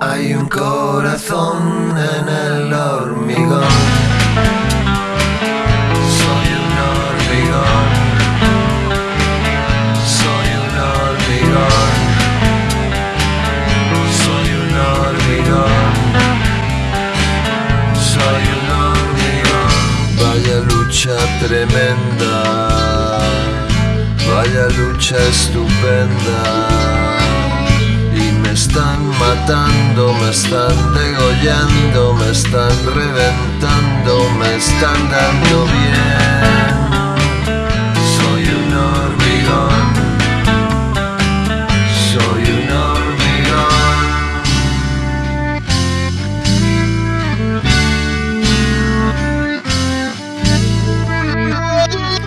Hay un corazón en el hormigón. Soy un hormigón. Soy un hormigón. Soy un hormigón. Soy un hormigón. Vaya lucha tremenda. Vaya lucha estupenda matando, me están degollando, me están reventando, me están dando bien. Soy un hormigón, soy un hormigón.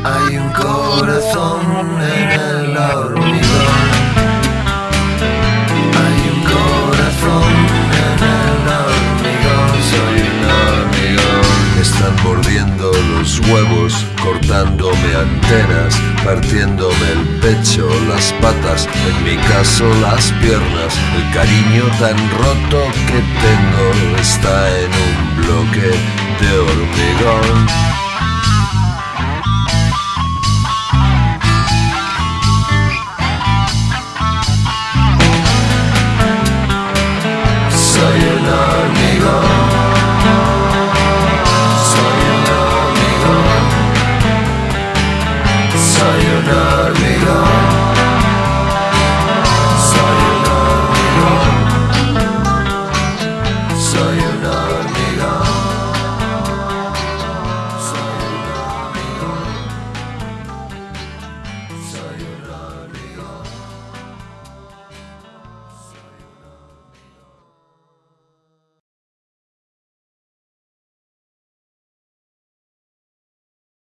Hay un corazón en el hormigón. los huevos, cortándome antenas, partiéndome el pecho, las patas, en mi caso las piernas. El cariño tan roto que tengo está en un bloque de hormigón. soy Sayonara. Sayonara. Sayonara.